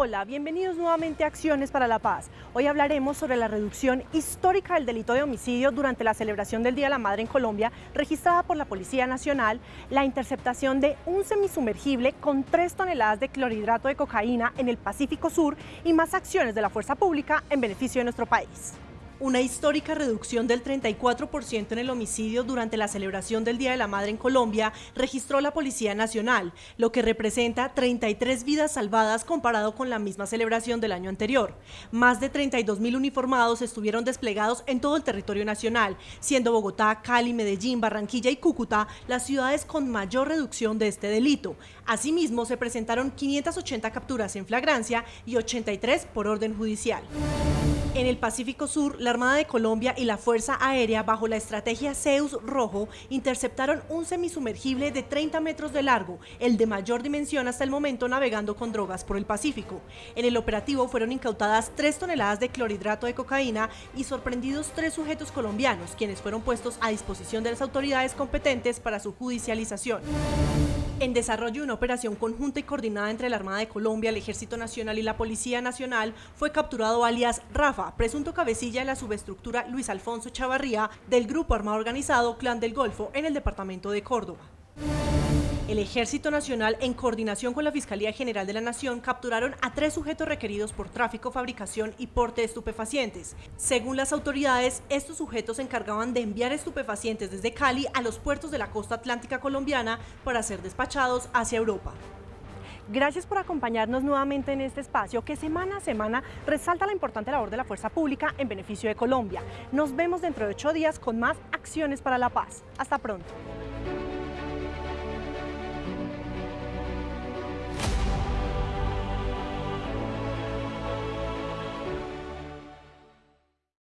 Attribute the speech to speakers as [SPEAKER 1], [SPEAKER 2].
[SPEAKER 1] Hola, bienvenidos nuevamente a Acciones para la Paz. Hoy hablaremos sobre la reducción histórica del delito de homicidio durante la celebración del Día de la Madre en Colombia, registrada por la Policía Nacional, la interceptación de un semisumergible con 3 toneladas de clorhidrato de cocaína en el Pacífico Sur y más acciones de la fuerza pública en beneficio de nuestro país. Una histórica reducción del 34% en el homicidio durante la celebración del Día de la Madre en Colombia registró la Policía Nacional, lo que representa 33 vidas salvadas comparado con la misma celebración del año anterior. Más de 32 mil uniformados estuvieron desplegados en todo el territorio nacional, siendo Bogotá, Cali, Medellín, Barranquilla y Cúcuta las ciudades con mayor reducción de este delito. Asimismo, se presentaron 580 capturas en flagrancia y 83 por orden judicial. En el Pacífico Sur, la Armada de Colombia y la Fuerza Aérea, bajo la estrategia Zeus Rojo, interceptaron un semisumergible de 30 metros de largo, el de mayor dimensión hasta el momento navegando con drogas por el Pacífico. En el operativo fueron incautadas 3 toneladas de clorhidrato de cocaína y sorprendidos tres sujetos colombianos, quienes fueron puestos a disposición de las autoridades competentes para su judicialización. En desarrollo de una operación conjunta y coordinada entre la Armada de Colombia, el Ejército Nacional y la Policía Nacional, fue capturado alias Rafa, presunto cabecilla de la subestructura Luis Alfonso Chavarría del Grupo Armado Organizado Clan del Golfo en el departamento de Córdoba. El Ejército Nacional, en coordinación con la Fiscalía General de la Nación, capturaron a tres sujetos requeridos por tráfico, fabricación y porte de estupefacientes. Según las autoridades, estos sujetos se encargaban de enviar estupefacientes desde Cali a los puertos de la costa atlántica colombiana para ser despachados hacia Europa. Gracias por acompañarnos nuevamente en este espacio que semana a semana resalta la importante labor de la fuerza pública en beneficio de Colombia. Nos vemos dentro de ocho días con más acciones para la paz. Hasta pronto.